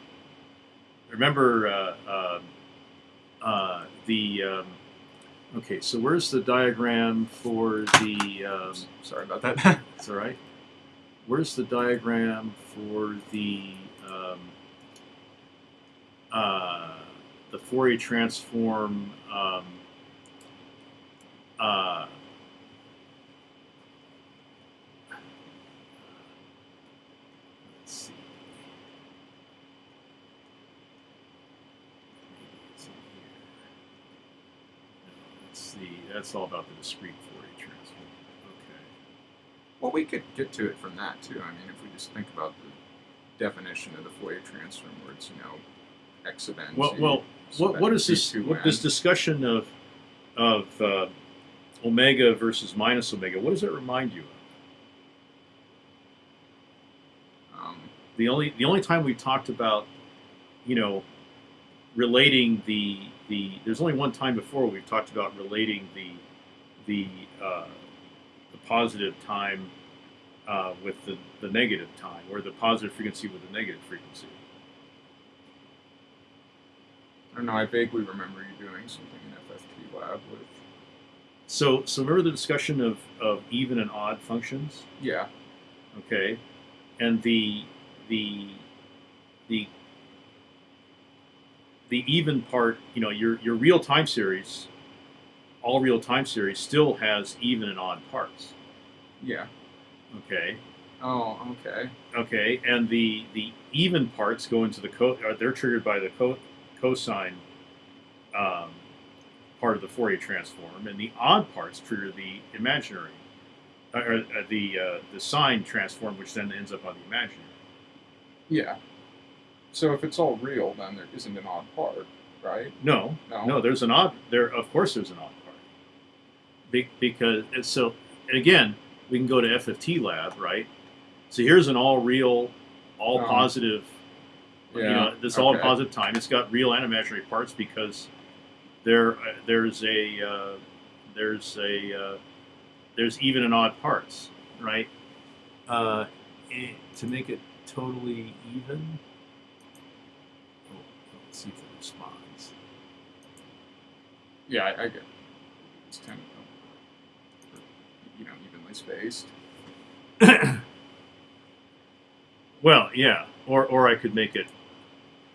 Speaker 1: Remember uh, uh, uh, the. Um, okay, so where's the diagram for the? Um,
Speaker 2: Sorry about that.
Speaker 1: it's all right. Where's the diagram for the? Um, uh, the Fourier transform. Um, uh, let's see. Maybe it's in here. No, Let's see. That's all about the discrete Fourier transform. Okay.
Speaker 2: well, we could get to it from that too. I mean, if we just think about the definition of the Fourier transform, where it's you know x of n.
Speaker 1: Well, well, what, what is this? What, this discussion of of uh, omega versus minus omega? What does that remind you of?
Speaker 2: Um,
Speaker 1: The only the only time we talked about, you know, relating the the there's only one time before we've talked about relating the the uh, the positive time uh, with the, the negative time, or the positive frequency with the negative frequency.
Speaker 2: I don't know. I vaguely remember you doing something in FFT lab with.
Speaker 1: So so remember the discussion of, of even and odd functions?
Speaker 2: Yeah.
Speaker 1: okay and the the the the even part you know your your real time series all real time series still has even and odd parts
Speaker 2: Yeah.
Speaker 1: okay
Speaker 2: Oh, okay.
Speaker 1: okay and the the even parts go into the co or they're triggered by the co- cosine um, part of the Fourier transform and the odd parts trigger the imaginary uh, or uh, the uh, the sine transform which then ends up on the imaginary
Speaker 2: Yeah. So if it's all real, then there isn't an odd part, right?
Speaker 1: No,
Speaker 2: No.
Speaker 1: no. There's an odd. There, of course, there's an odd part. Be- because and so and again, we can go to FFT lab, right? So here's an all real, all
Speaker 2: Um,
Speaker 1: positive.
Speaker 2: Yeah.
Speaker 1: You know, this all
Speaker 2: okay.
Speaker 1: positive time. It's got real and imaginary parts because there uh, there's a uh, there's a uh, there's even and odd parts, right? Uh, eh, to make it totally even. Oh, let's see if it responds.
Speaker 2: Yeah, I, I get. It. It's kind of you know evenly spaced.
Speaker 1: Well, yeah, or or I could make it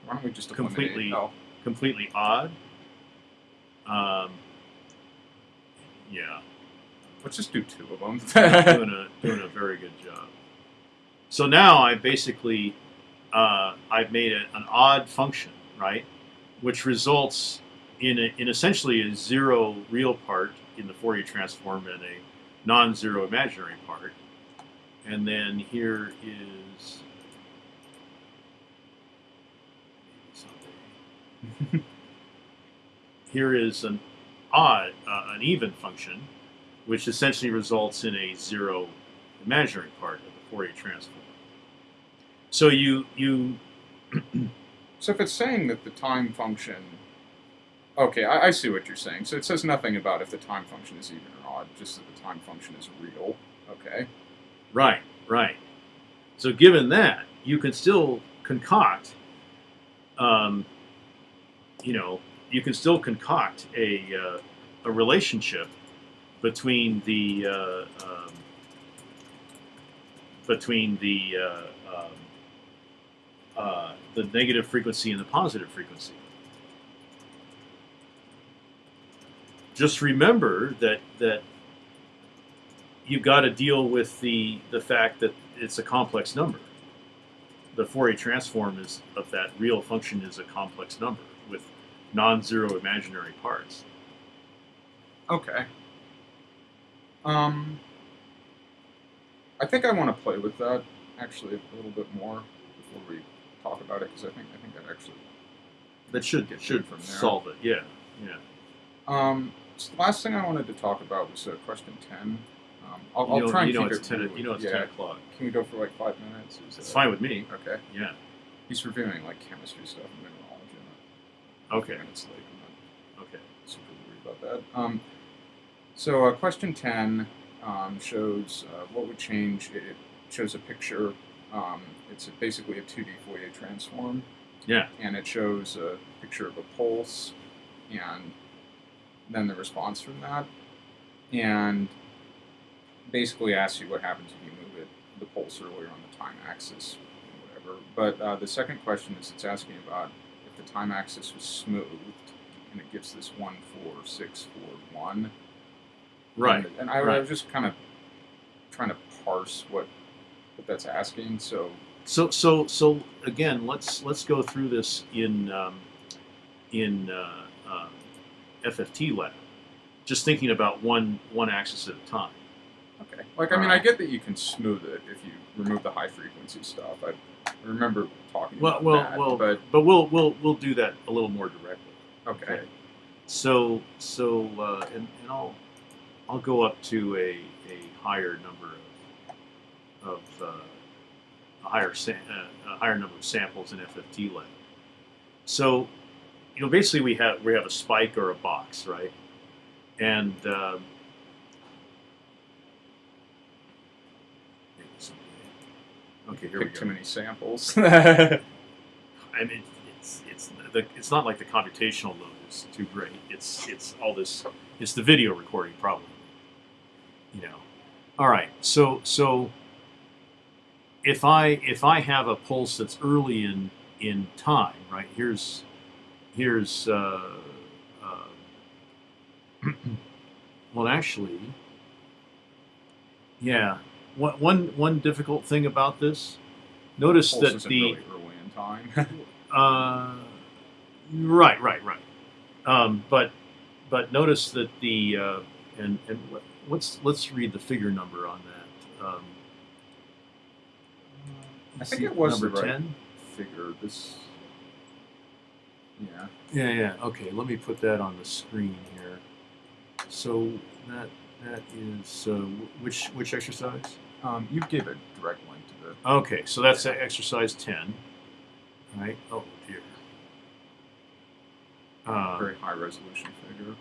Speaker 2: Why don't we just
Speaker 1: Completely-
Speaker 2: Oh,
Speaker 1: completely odd. Um, yeah,
Speaker 2: let's just do two of them.
Speaker 1: doing a doing a very good job. So now I basically uh, I've made it an odd function, right, which results in a, in essentially a zero real part in the Fourier transform and a non-zero imaginary part, and then here is. here is an odd, uh, an even function, which essentially results in a zero imaginary part of the Fourier transform. So you you
Speaker 2: so if it's saying that the time function, okay, I, I see what you're saying. So it says nothing about if the time function is even or odd, just that the time function is real. Okay.
Speaker 1: right right. So given that, you can still concoct, um, you know, you can still concoct a uh, a relationship between the uh, um, between the uh, um, uh, the negative frequency and the positive frequency. Just remember that that you've got to deal with the the fact that it's a complex number. The Fourier transform is of that real function is a complex number with non-zero imaginary parts.
Speaker 2: Okay. Um, I think I want to play with that actually a little bit more before we talk about it because I think I think that actually.
Speaker 1: That should
Speaker 2: Get
Speaker 1: should
Speaker 2: from there.
Speaker 1: solve it. Yeah, yeah.
Speaker 2: Um, so the last thing I wanted to talk about was uh, question ten. Um, I'll, I'll
Speaker 1: know,
Speaker 2: try and
Speaker 1: you know
Speaker 2: keep
Speaker 1: it's
Speaker 2: it.
Speaker 1: ten. You know it's
Speaker 2: yeah.
Speaker 1: ten o'clock.
Speaker 2: Can we go for like five minutes? Is
Speaker 1: It's fine with me.
Speaker 2: Okay.
Speaker 1: Yeah.
Speaker 2: He's reviewing like chemistry stuff and mineralogy. and I'm
Speaker 1: Okay.
Speaker 2: Minutes late. I'm
Speaker 1: Okay.
Speaker 2: super worried about that. Um, so uh, question 10 um, shows uh, what would change. It, shows a picture. Um, it's a, basically a 2D Fourier transform.
Speaker 1: Yeah.
Speaker 2: And it shows a picture of a pulse and then the response from that. And basically asks you what happens if you move it, the pulse earlier on the time axis, whatever. But uh, the second question is it's asking about the time axis was smoothed and it gives this one four six four one.
Speaker 1: Right.
Speaker 2: And, and I, I was just kind of trying to parse what what that's asking. So
Speaker 1: So so so again, let's let's go through this in um, in uh, uh, FFT lab. Just thinking about one one axis at a time.
Speaker 2: okay, like I mean, I get that you can smooth it if you remove the high frequency stuff. I, I remember talking
Speaker 1: Well,
Speaker 2: about
Speaker 1: well,
Speaker 2: that,
Speaker 1: well,
Speaker 2: but
Speaker 1: but we'll we'll we'll do that a little more directly.
Speaker 2: okay.
Speaker 1: So so uh, and, and I'll I'll go up to a, a higher number of of uh, a higher sa- uh, a higher number of samples in FFT lab. So you know basically we have we have a spike or a box, right? And um, okay, here we
Speaker 2: Pick
Speaker 1: go.
Speaker 2: too many samples.
Speaker 1: I mean, it's it's the it's not like the computational load is too great. It's it's all this. It's the video recording problem. You know. All right. So so if I if I have a pulse that's early in in time, right? Here's here's uh, uh, well actually yeah one one one difficult thing about this notice
Speaker 2: Pulse
Speaker 1: that
Speaker 2: isn't
Speaker 1: the
Speaker 2: really early in time.
Speaker 1: uh, right, right, right. Um, but but notice that the uh, and and what, what's let's read the figure number on that. Um,
Speaker 2: I think it was
Speaker 1: number
Speaker 2: the right
Speaker 1: ten.
Speaker 2: figure. This. Yeah.
Speaker 1: Yeah, yeah. Okay, let me put that on the screen here. So that That is uh, which which exercise?
Speaker 2: Um, you gave a direct link to the.
Speaker 1: Okay, so that's exercise ten. Right. Oh dear. Uh,
Speaker 2: very high resolution figure.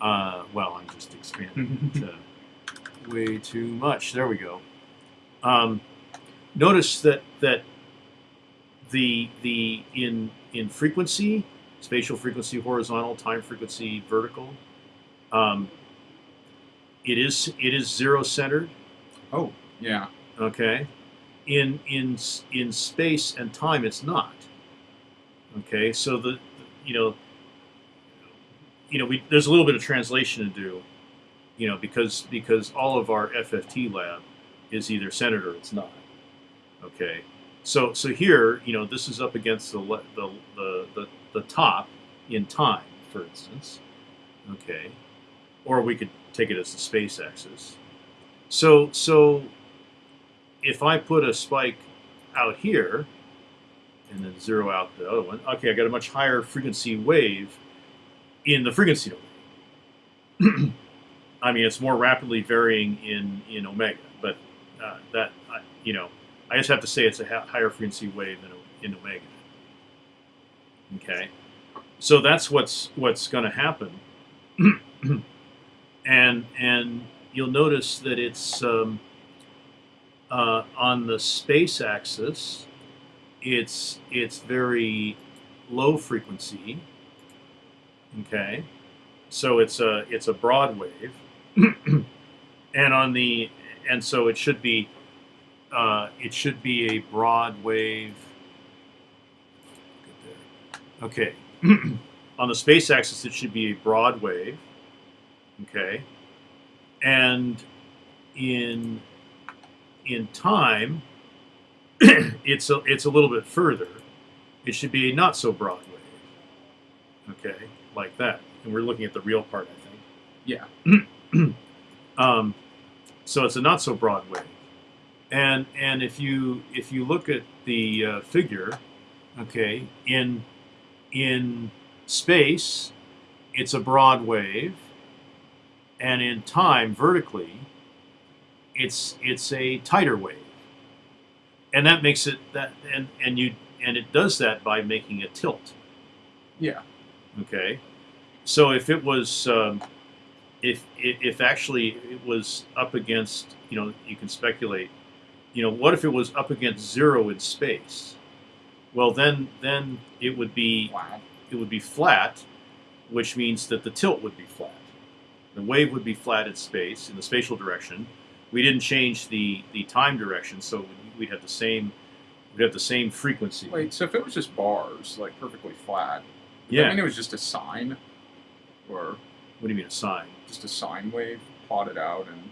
Speaker 1: uh, well, I'm just expanding it uh, way too much. There we go. Um, notice that that the the in in frequency, spatial frequency, horizontal, time frequency, vertical. Um, it is it is zero centered.
Speaker 2: Oh, yeah.
Speaker 1: Okay. In in in space and time, it's not. Okay. So the you know you know we there's a little bit of translation to do. You know because because all of our FFT lab is either centered or it's not. Okay. So so here you know this is up against the the the the, the top in time, for instance. Okay. Or we could take it as the space axis. So so if I put a spike out here and then zero out the other one, okay, I got a much higher frequency wave in the frequency domain. I mean, it's more rapidly varying in, in omega, but uh, that, you know, I just have to say it's a higher frequency wave in, in omega. Okay, so that's what's what's going to happen, and and you'll notice that it's um, uh, on the space axis, it's it's very low frequency. Okay, so it's a it's a broad wave, and on the and so it should be uh, it should be a broad wave. Okay, on the space axis it should be a broad wave. Okay, and in in time, it's a, it's a little bit further. It should be a not so broad wave. Okay, like that. And we're looking at the real part, I think.
Speaker 2: Yeah.
Speaker 1: Um, so it's a not so broad wave. And and if you if you look at the uh, figure, okay, in in space, it's a broad wave, and in time, vertically, it's it's a tighter wave and that makes it that and and you and it does that by making a tilt
Speaker 2: Yeah.
Speaker 1: okay so if it was um, if if if actually it was up against you know you can speculate you know what if it was up against zero in space well then then it would be
Speaker 2: Wow.
Speaker 1: it would be flat, which means that the tilt would be flat. The wave would be flat in space in the spatial direction. We didn't change the the time direction, so we'd have the same we'd have the same frequency.
Speaker 2: Wait, so if it was just bars, like perfectly flat,
Speaker 1: yeah.
Speaker 2: I mean it was just a sine, or
Speaker 1: what do you mean a sine?
Speaker 2: just a sine wave plotted out, and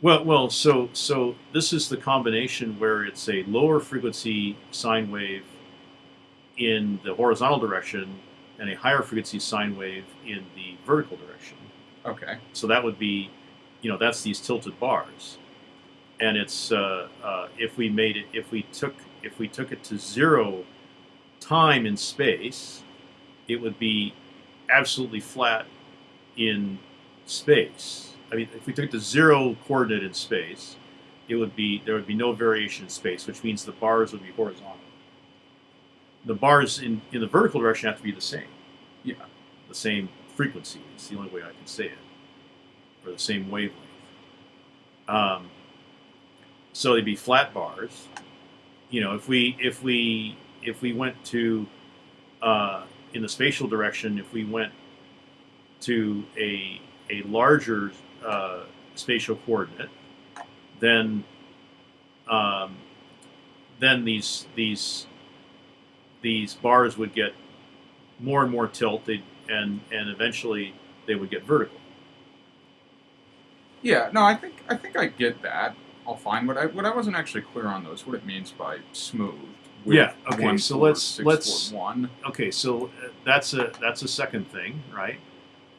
Speaker 1: Well, well, so so this is the combination where it's a lower frequency sine wave in the horizontal direction and a higher frequency sine wave in the vertical direction.
Speaker 2: okay,
Speaker 1: So that would be, you know, that's these tilted bars, and it's uh, uh, if we made it, if we took if we took it to zero time in space, it would be absolutely flat in space. I mean, if we took the zero coordinate in space, it would be there would be no variation in space, which means the bars would be horizontal. The bars in, in the vertical direction have to be the same
Speaker 2: yeah,
Speaker 1: the same frequency. It's the only way I can say it, or the same wavelength. Um, so they'd be flat bars. You know, if we if we if we went to uh, in the spatial direction, if we went to a a larger uh, spatial coordinate, then um, then these these these bars would get more and more tilt, and and eventually they would get vertical.
Speaker 2: Yeah. No, I think I think I get that. I'll find what I what I wasn't actually clear on though is what it means by smooth.
Speaker 1: Yeah, okay, so
Speaker 2: four,
Speaker 1: let's- let's-
Speaker 2: one.
Speaker 1: Okay, so uh, that's a that's a second thing, right?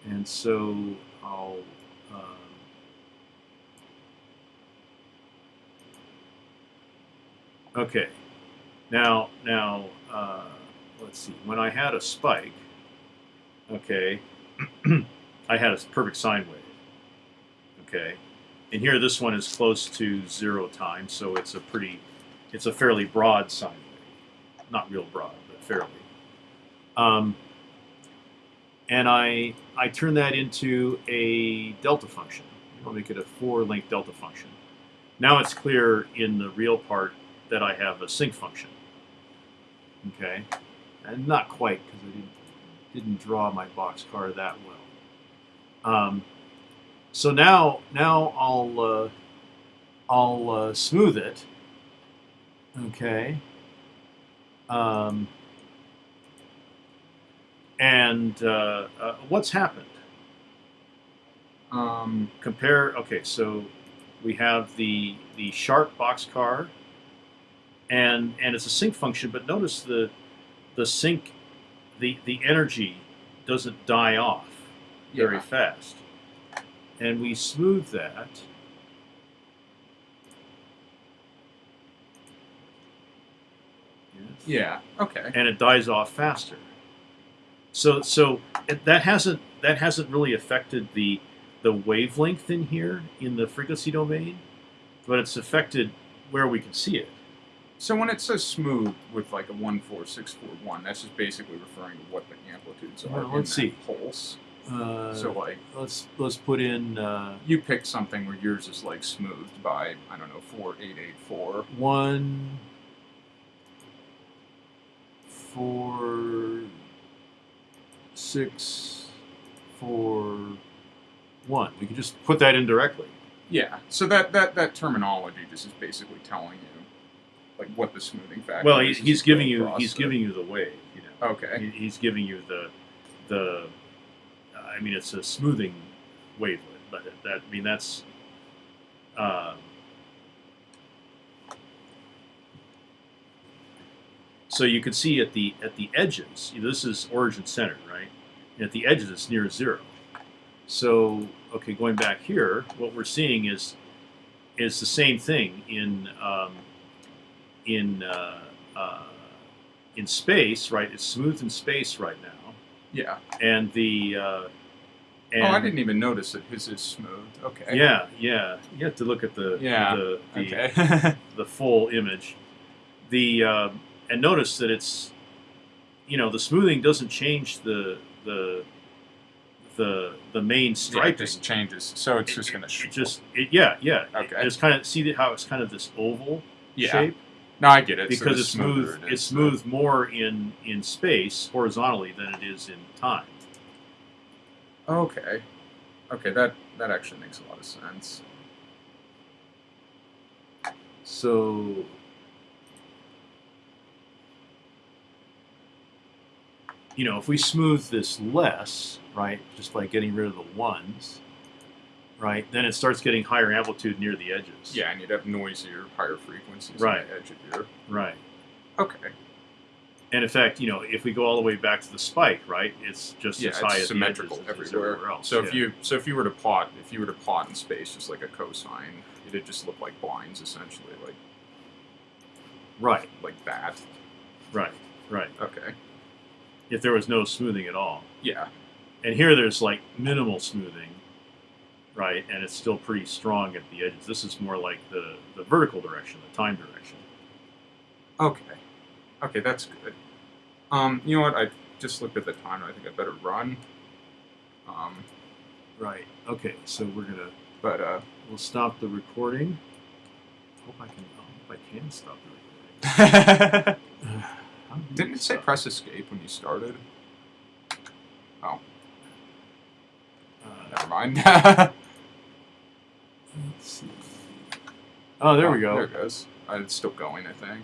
Speaker 1: And so I'll. Um, okay, now now uh, let's see. When I had a spike, okay, I had a perfect sine wave. Okay, and here this one is close to zero time, so it's a pretty, it's a fairly broad sine wave, not real broad, but fairly. Um, and I I turn that into a delta function. I'll make it a four-length delta function. Now it's clear in the real part that I have a sinc function. Okay, and not quite because I didn't didn't draw my boxcar that well. Um, so now now I'll uh, I'll uh, smooth it. Okay. Um, and uh, uh, what's happened?
Speaker 2: Um,
Speaker 1: compare okay so we have the the sharp boxcar and and it's a sinc function but notice the the sinc the the energy doesn't die off very
Speaker 2: yeah.
Speaker 1: fast and we smooth that Yes.
Speaker 2: Yeah. Okay.
Speaker 1: and it dies off faster. So so it, that hasn't that hasn't really affected the the wavelength in here in the frequency domain, but it's affected where we can see it.
Speaker 2: So when it says smooth with like a one four six four one, that's just basically referring to what the amplitudes are.
Speaker 1: Well,
Speaker 2: in
Speaker 1: let's see.
Speaker 2: Pulse.
Speaker 1: Uh,
Speaker 2: so like
Speaker 1: let's let's put in uh,
Speaker 2: you pick something where yours is like smoothed by I don't know four eight eight four.
Speaker 1: one, four, six, four, one. We can just put that in directly.
Speaker 2: Yeah. So that that that terminology just is basically telling you like what the smoothing factor.
Speaker 1: Well, he's,
Speaker 2: as
Speaker 1: he's giving you he's
Speaker 2: it.
Speaker 1: giving you the wave. You know.
Speaker 2: Okay.
Speaker 1: He- He's giving you the the. I mean, it's a smoothing wavelet, but that I mean that's. Uh, so you can see at the at the edges. This is origin center, right? And at the edges, it's near zero. So okay, going back here, what we're seeing is is the same thing in um, in uh, uh, in space, right? It's smooth in space right now,
Speaker 2: Yeah.
Speaker 1: and the uh, and
Speaker 2: oh, I didn't even notice that his is smooth. Okay.
Speaker 1: Yeah, yeah. You have to look at the
Speaker 2: Yeah,
Speaker 1: the the,
Speaker 2: Okay.
Speaker 1: the full image. The um, and notice that it's you know the smoothing doesn't change the the the the main
Speaker 2: yeah, it just changes. So it's just gonna.
Speaker 1: It just it, yeah yeah.
Speaker 2: Okay.
Speaker 1: It's kind of see how it's kind of this oval
Speaker 2: yeah.
Speaker 1: shape
Speaker 2: No, I get it.
Speaker 1: Because
Speaker 2: the
Speaker 1: it's smooth. It's smooth more in in space horizontally than it is in time.
Speaker 2: Okay. Okay, that that actually makes a lot of sense.
Speaker 1: So you know, if we smooth this less, right, just by getting rid of the ones, right, then it starts getting higher amplitude near the edges.
Speaker 2: Yeah, and you'd have noisier, higher frequencies
Speaker 1: Right.
Speaker 2: on the edge of your.
Speaker 1: Right.
Speaker 2: Okay.
Speaker 1: And in fact, you know, if we go all the way back to the spike, right, it's just
Speaker 2: Yeah,
Speaker 1: as high as
Speaker 2: symmetrical
Speaker 1: as
Speaker 2: everywhere.
Speaker 1: everywhere else.
Speaker 2: So
Speaker 1: yeah.
Speaker 2: if you so if you were to plot if you were to plot in space just like a cosine, it'd just look like blinds essentially, like
Speaker 1: right,
Speaker 2: like that.
Speaker 1: right, right.
Speaker 2: Okay.
Speaker 1: If there was no smoothing at all.
Speaker 2: Yeah.
Speaker 1: And here there's like minimal smoothing, right? And it's still pretty strong at the edges. This is more like the, the vertical direction, the time direction.
Speaker 2: Okay. Okay, that's good. Um, you know what? I just looked at the timer. I think I better run. Um,
Speaker 1: Right. Okay. So we're gonna
Speaker 2: but uh,
Speaker 1: we'll stop the recording. Hope I can. Hope I can stop the recording. How
Speaker 2: didn't it say press escape when you started? Oh,
Speaker 1: Uh,
Speaker 2: never mind.
Speaker 1: let's see. Oh, there
Speaker 2: Oh,
Speaker 1: we go.
Speaker 2: There it goes. Uh, it's still going, I think.